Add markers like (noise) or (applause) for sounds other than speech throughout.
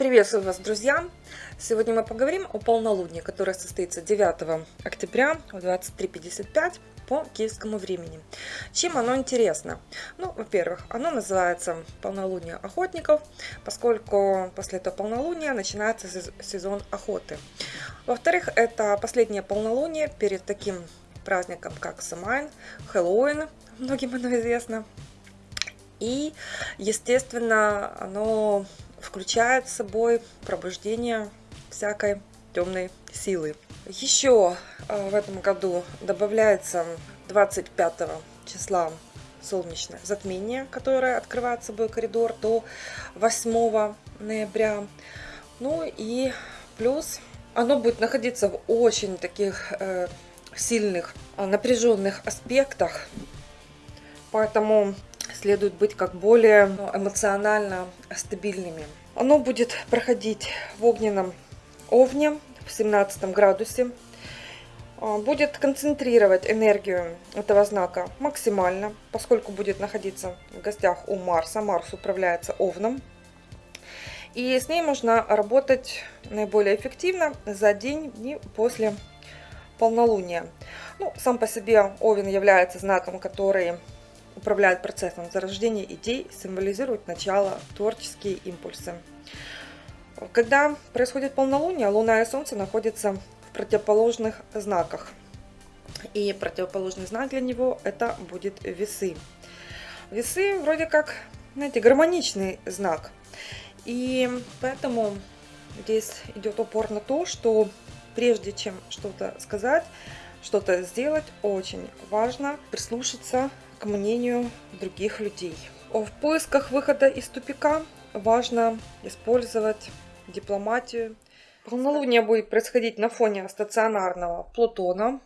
Приветствую вас, друзья! Сегодня мы поговорим о полнолунии, которое состоится 9 октября в 23.55 по киевскому времени. Чем оно интересно? Ну, во-первых, оно называется полнолуние охотников, поскольку после этого полнолуния начинается сезон охоты. Во-вторых, это последнее полнолуние перед таким праздником, как Самайн, Хэллоуин, многим оно известно. И, естественно, оно включает собой пробуждение всякой темной силы. Еще э, в этом году добавляется 25 числа солнечное затмение, которое открывает собой коридор до 8 ноября. Ну и плюс оно будет находиться в очень таких э, сильных, э, напряженных аспектах. Поэтому следует быть как более эмоционально стабильными. Оно будет проходить в огненном овне в 17 градусе. А, будет концентрировать энергию этого знака максимально, поскольку будет находиться в гостях у Марса. Марс управляется овном. И с ней можно работать наиболее эффективно за день и после полнолуния. Ну, сам по себе Овен является знаком, который управляет процессом зарождения идей, символизирует начало, творческие импульсы. Когда происходит полнолуние, Луна и Солнце находятся в противоположных знаках. И противоположный знак для него это будет весы. Весы вроде как, знаете, гармоничный знак. И поэтому здесь идет упор на то, что прежде чем что-то сказать, что-то сделать, очень важно прислушаться к мнению других людей. В поисках выхода из тупика важно использовать дипломатию. Полнолуние будет происходить на фоне стационарного Плутона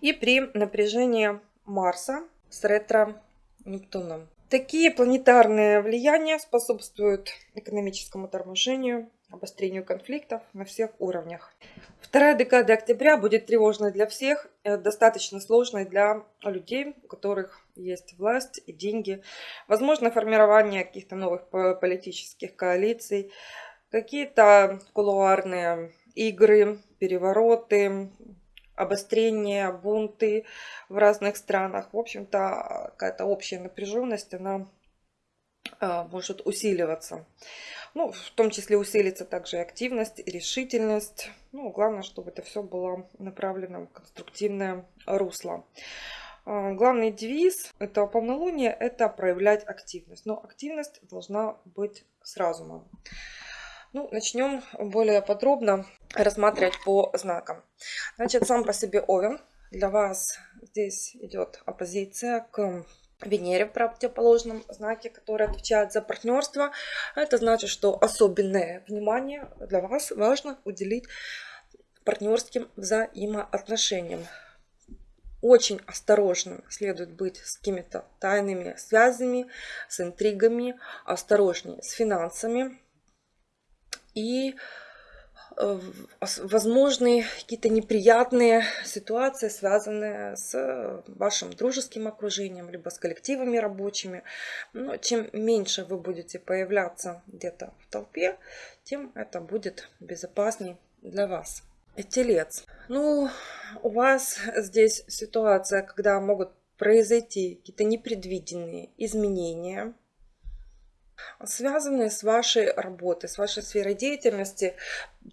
и при напряжении Марса с ретро-Нептуном. Такие планетарные влияния способствуют экономическому торможению, обострению конфликтов на всех уровнях. Вторая декада октября будет тревожной для всех, э, достаточно сложной для людей, у которых есть власть и деньги. Возможно формирование каких-то новых политических коалиций, какие-то кулуарные игры, перевороты, обострение, бунты в разных странах. В общем-то, какая-то общая напряженность, она э, может усиливаться. Ну, в том числе усилится также активность, и решительность. Ну, главное, чтобы это все было направлено в конструктивное русло. А, главный девиз этого полнолуния – это проявлять активность. Но активность должна быть с разумом. Ну, начнем более подробно рассматривать по знакам. Значит, сам по себе Овен. Для вас здесь идет оппозиция к Венере в противоположном знаке, который отвечает за партнерство. Это значит, что особенное внимание для вас важно уделить партнерским взаимоотношениям. Очень осторожным следует быть с какими-то тайными связями, с интригами, осторожнее с финансами. И Э, возможны какие-то неприятные ситуации, связанные с вашим дружеским окружением, либо с коллективами рабочими. Но чем меньше вы будете появляться где-то в толпе, тем это будет безопасней для вас. Телец. Ну, у вас здесь ситуация, когда могут произойти какие-то непредвиденные изменения – связанные с вашей работой, с вашей сферой деятельности.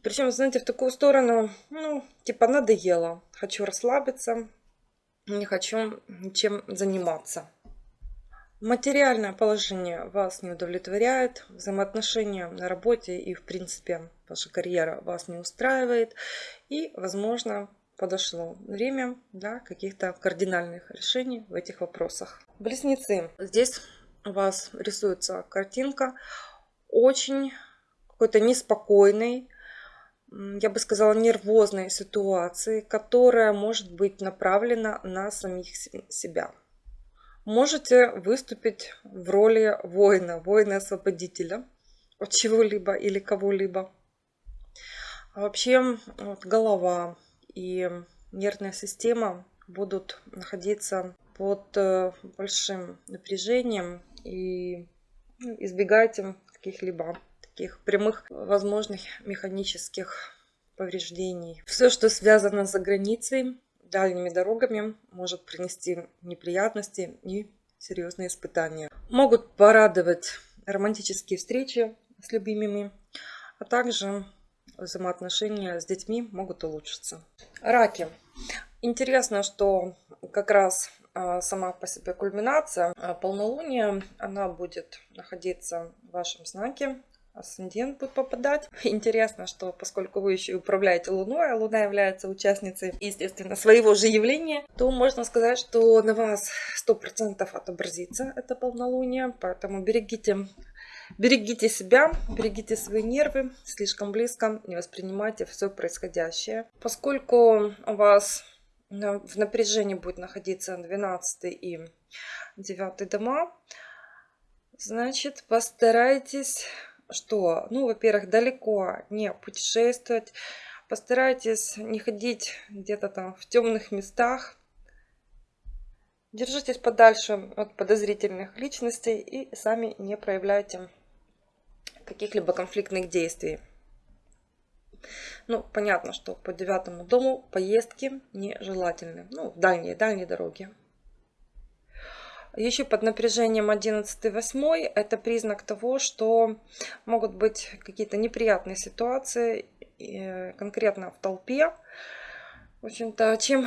Причем, знаете, в такую сторону, ну, типа надоело. Хочу расслабиться, не хочу ничем заниматься. Материальное положение вас не удовлетворяет, взаимоотношения на работе и, в принципе, ваша карьера вас не устраивает. И, возможно, подошло время для каких-то кардинальных решений в этих вопросах. Близнецы. Здесь у вас рисуется картинка очень какой-то неспокойной, я бы сказала, нервозной ситуации, которая может быть направлена на самих себя. Можете выступить в роли воина, воина-освободителя от чего-либо или кого-либо. А вообще вот, голова и нервная система будут находиться под э, большим напряжением и ну, избегайте каких-либо таких прямых возможных механических повреждений. Все, что связано за границей, дальними дорогами, может принести неприятности и серьезные испытания. Могут порадовать романтические встречи с любимыми, а также взаимоотношения с детьми могут улучшиться. Раки. Интересно, что как раз а, сама по себе кульминация а, полнолуния, она будет находиться в вашем знаке, асцендент будет попадать. (laughs) Интересно, что поскольку вы еще управляете Луной, а Луна является участницей, естественно, своего же явления, то можно сказать, что на вас 100% отобразится это полнолуние, поэтому берегите Берегите себя, берегите свои нервы, слишком близко не воспринимайте все происходящее. Поскольку у вас в напряжении будет находиться 12 и 9 дома, значит постарайтесь, что, ну, во-первых, далеко не путешествовать, постарайтесь не ходить где-то там в темных местах, Держитесь подальше от подозрительных личностей и сами не проявляйте каких-либо конфликтных действий. Ну, понятно, что по девятому дому поездки нежелательны. Ну, дальние, дальние дороги. Еще под напряжением 11-8 это признак того, что могут быть какие-то неприятные ситуации э, конкретно в толпе, в общем-то, чем,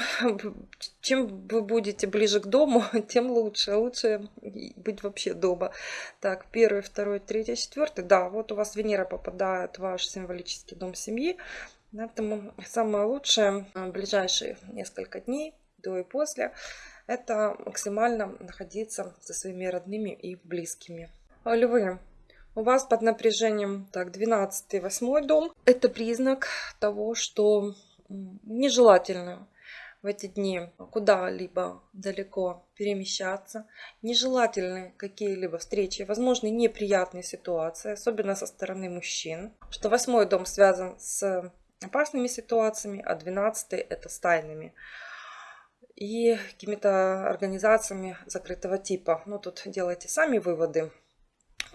чем вы будете ближе к дому, (laughs) тем лучше. Лучше быть вообще дома. Так, первый, второй, третий, четвертый. Да, вот у вас Венера попадает в ваш символический дом семьи. Поэтому самое лучшее в ближайшие несколько дней, до и после, это максимально находиться со своими родными и близкими. Львы, у вас под напряжением так 12 и 8 дом. Это признак того, что нежелательно в эти дни куда-либо далеко перемещаться. Нежелательны какие-либо встречи, возможны неприятные ситуации, особенно со стороны мужчин. Что восьмой дом связан с опасными ситуациями, а двенадцатый это с тайными и какими-то организациями закрытого типа. Ну, тут делайте сами выводы.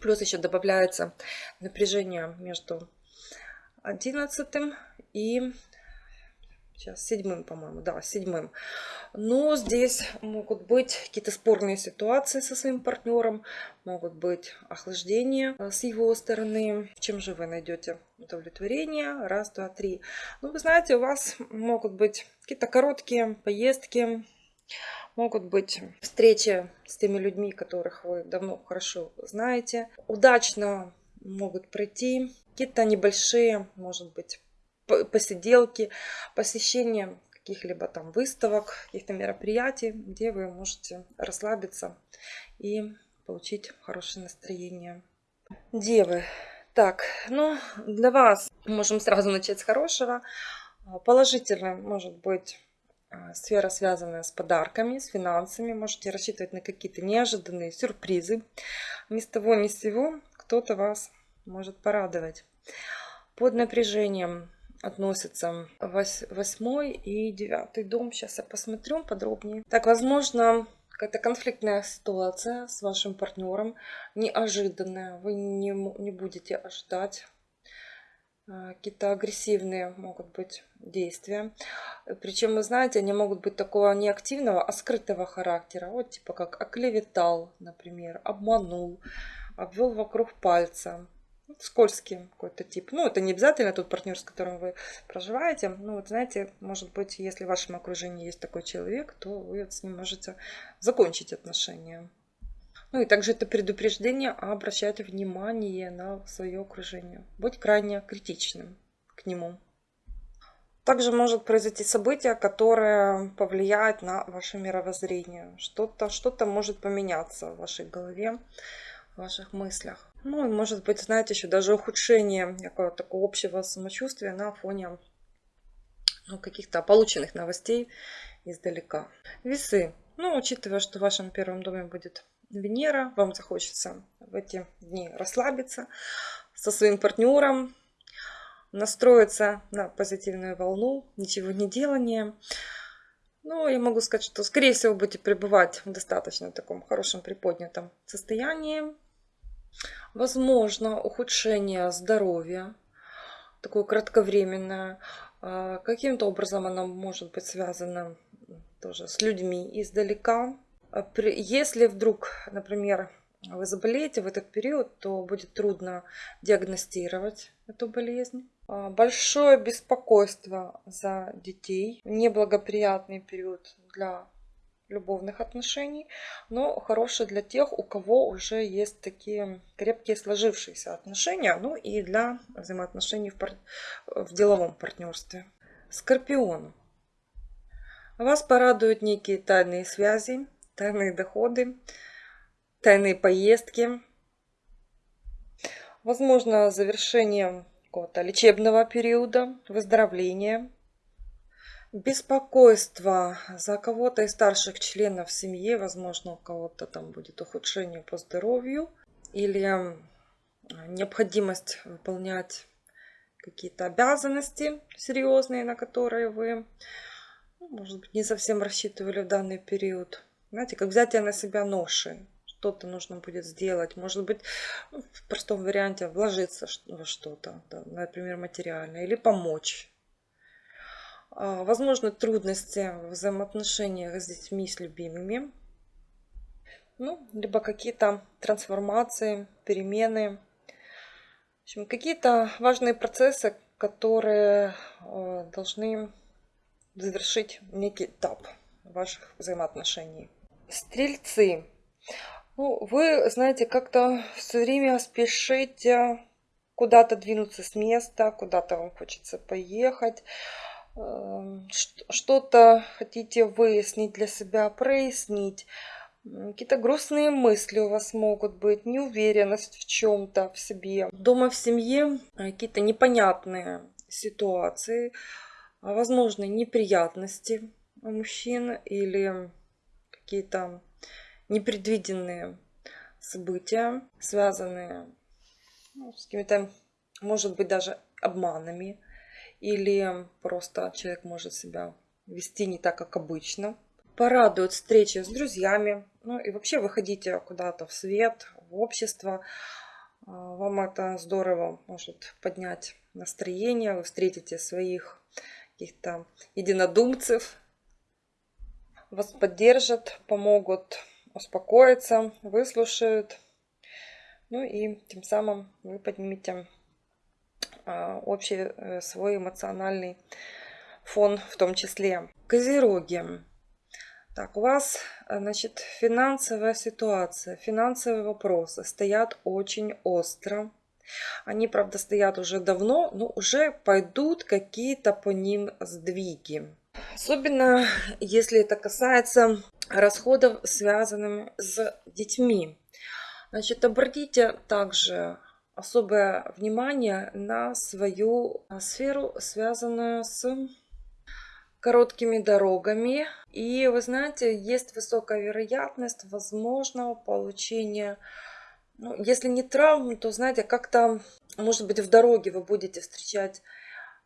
Плюс еще добавляется напряжение между одиннадцатым и сейчас седьмым, по-моему, да, седьмым. Но здесь могут быть какие-то спорные ситуации со своим партнером, могут быть охлаждения э, с его стороны. Чем же вы найдете удовлетворение? Раз, два, три. Ну, вы знаете, у вас могут быть какие-то короткие поездки, могут быть встречи с теми людьми, которых вы давно хорошо знаете. Удачно могут пройти какие-то небольшие, может быть, посиделки, посещение каких-либо там выставок, каких-то мероприятий, где вы можете расслабиться и получить хорошее настроение. Девы. Так, ну, для вас можем сразу начать с хорошего. Положительно может быть а, сфера, связанная с подарками, с финансами. Можете рассчитывать на какие-то неожиданные сюрпризы. Ни с того ни с сего кто-то вас может порадовать. Под напряжением относятся восьмой и девятый дом. Сейчас я посмотрю подробнее. Так, возможно, какая-то конфликтная ситуация с вашим партнером, неожиданная. Вы не, не будете ожидать. А, какие-то агрессивные могут быть действия. Причем, вы знаете, они могут быть такого не активного, а скрытого характера. Вот типа как оклеветал, например, обманул, обвел вокруг пальца скользкий какой-то тип. Ну, это не обязательно тот партнер, с которым вы проживаете. Ну, вот знаете, может быть, если в вашем окружении есть такой человек, то вы с ним можете закончить отношения. Ну и также это предупреждение, а обращайте внимание на свое окружение. Будь крайне критичным к нему. Также может произойти событие, которое повлияет на ваше мировоззрение. Что-то что, -то, может поменяться в вашей голове, в ваших мыслях. Ну, и может быть, знаете, еще даже ухудшение какого-то такого общего самочувствия на фоне ну, каких-то полученных новостей издалека. Весы. Ну, учитывая, что в вашем первом доме будет Венера, вам захочется в эти дни расслабиться со своим партнером, настроиться на позитивную волну, ничего не делания. Ну, я могу сказать, что, скорее всего, будете пребывать в достаточно таком хорошем приподнятом состоянии, Возможно ухудшение здоровья, такое кратковременное. А, каким-то образом оно может быть связано тоже с людьми издалека. А если вдруг, например, вы заболеете в этот период, то будет трудно диагностировать эту болезнь. А, большое беспокойство за детей, неблагоприятный период для любовных отношений, но хороший для тех, у кого уже есть такие крепкие сложившиеся отношения, ну и для взаимоотношений в, пар... в деловом партнерстве. Скорпион. Вас порадуют некие тайные связи, тайные доходы, тайные поездки. Возможно, завершение какого-то лечебного периода, выздоровления. Беспокойство за кого-то из старших членов семьи, возможно, у кого-то там будет ухудшение по здоровью или необходимость выполнять какие-то обязанности серьезные, на которые вы, ну, может быть, не совсем рассчитывали в данный период. Знаете, как взятие на себя ноши. Что-то нужно будет сделать. Может быть, ну, в простом варианте вложиться во что-то, например, материально, или помочь а, возможны трудности в взаимоотношениях с детьми, с любимыми. Ну, либо какие-то трансформации, перемены. В общем, какие-то важные процессы, которые э, должны завершить некий этап ваших взаимоотношений. Стрельцы. Ну, вы, знаете, как-то все время спешите куда-то двинуться с места, куда-то вам хочется поехать. Эм, что-то хотите выяснить для себя, прояснить. Какие-то грустные мысли у вас могут быть, неуверенность в чем-то, в себе. Дома в семье э, какие-то непонятные ситуации, а, возможно, неприятности у мужчин или какие-то непредвиденные события, связанные ну, с какими-то, может быть, даже обманами или просто человек может себя вести не так, как обычно. Порадует встречи с друзьями, ну и вообще выходите куда-то в свет, в общество. А, вам это здорово может поднять настроение, вы встретите своих каких-то единодумцев, вас поддержат, помогут успокоиться, выслушают. Ну и тем самым вы поднимете общий э, свой эмоциональный фон в том числе. Козероги. Так, у вас, э, значит, финансовая ситуация, финансовые вопросы стоят очень остро. Они, правда, стоят уже давно, но уже пойдут какие-то по ним сдвиги. Особенно, (laughs) если это касается расходов, связанных с детьми. Значит, обратите также особое внимание на свою а, сферу, связанную с короткими дорогами. И вы знаете, есть высокая вероятность возможного получения, ну, если не травм, то знаете, как-то, может быть, в дороге вы будете встречать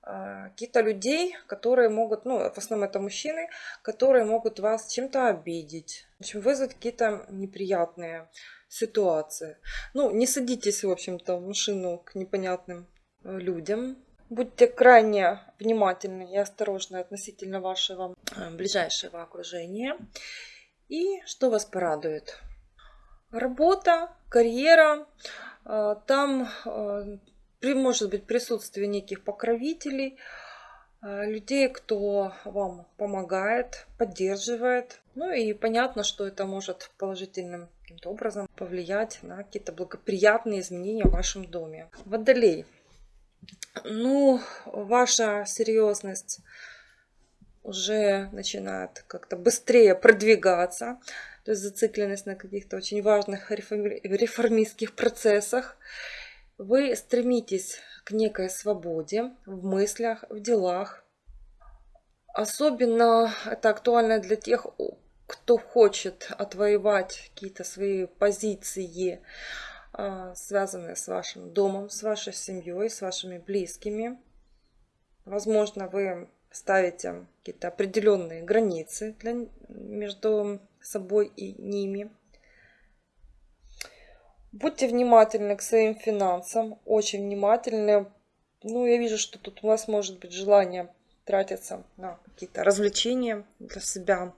э, каких-то людей, которые могут, ну, в основном это мужчины, которые могут вас чем-то обидеть, в общем, вызвать какие-то неприятные ситуации. Ну, не садитесь, в общем-то, в машину к непонятным э, людям. Будьте крайне внимательны и осторожны относительно вашего э, ближайшего окружения. И что вас порадует? Работа, карьера. Э, там может быть присутствие неких покровителей, людей, кто вам помогает, поддерживает. Ну и понятно, что это может положительным каким-то образом повлиять на какие-то благоприятные изменения в вашем доме. Водолей. Ну, ваша серьезность уже начинает как-то быстрее продвигаться, то есть зацикленность на каких-то очень важных реформистских процессах. Вы стремитесь к некой свободе в мыслях, в делах. Особенно это актуально для тех, кто хочет отвоевать какие-то свои позиции, а, связанные с вашим домом, с вашей семьей, с вашими близкими. Возможно, вы ставите какие-то определенные границы для, между собой и ними. Будьте внимательны к своим финансам, очень внимательны. Ну, я вижу, что тут у вас может быть желание тратиться на какие-то развлечения для себя.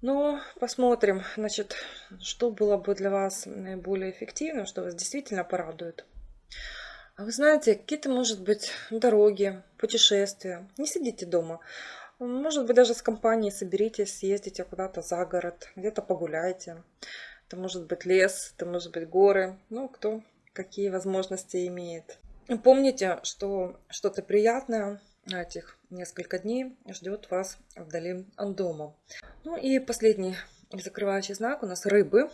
Но посмотрим, значит, что было бы для вас наиболее эффективным, что вас действительно порадует. А вы знаете, какие-то, может быть, дороги, путешествия. Не сидите дома. Может быть, даже с компанией соберитесь, съездите куда-то за город, где-то погуляйте. Это может быть лес, это может быть горы. Ну, кто какие возможности имеет. Помните, что что-то приятное этих несколько дней ждет вас вдали от дома. Ну и последний закрывающий знак у нас рыбы.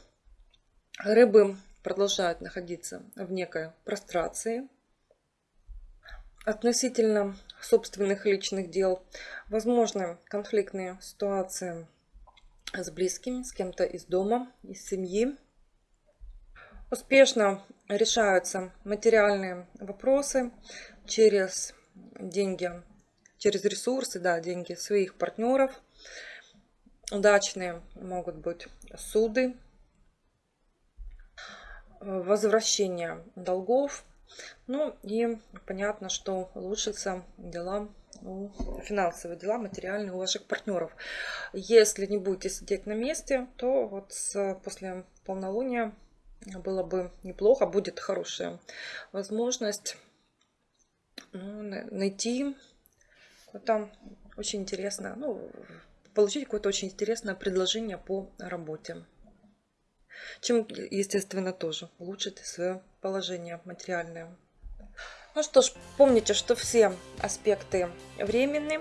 Рыбы продолжают находиться в некой прострации относительно собственных личных дел. Возможны конфликтные ситуации с близкими, с кем-то из дома, из семьи. Успешно решаются материальные вопросы через деньги, через ресурсы, да, деньги своих партнеров. Удачные могут быть суды, возвращение долгов. Ну и понятно, что улучшатся дела, финансовые дела, материальные у ваших партнеров. Если не будете сидеть на месте, то вот с, после полнолуния было бы неплохо, будет хорошая возможность ну, найти какое-то очень интересное, ну, получить какое-то очень интересное предложение по работе. Чем, естественно, тоже улучшить свое положение материальное. Ну что ж, помните, что все аспекты временны,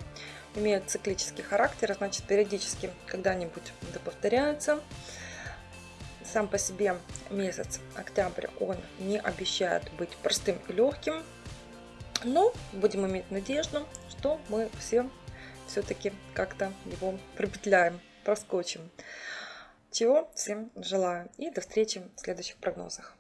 имеют циклический характер, значит периодически когда-нибудь это повторяются. Сам по себе месяц октябрь, он не обещает быть простым и легким, но будем иметь надежду, что мы все все-таки как-то его пропетляем, проскочим. Чего всем желаю и до встречи в следующих прогнозах.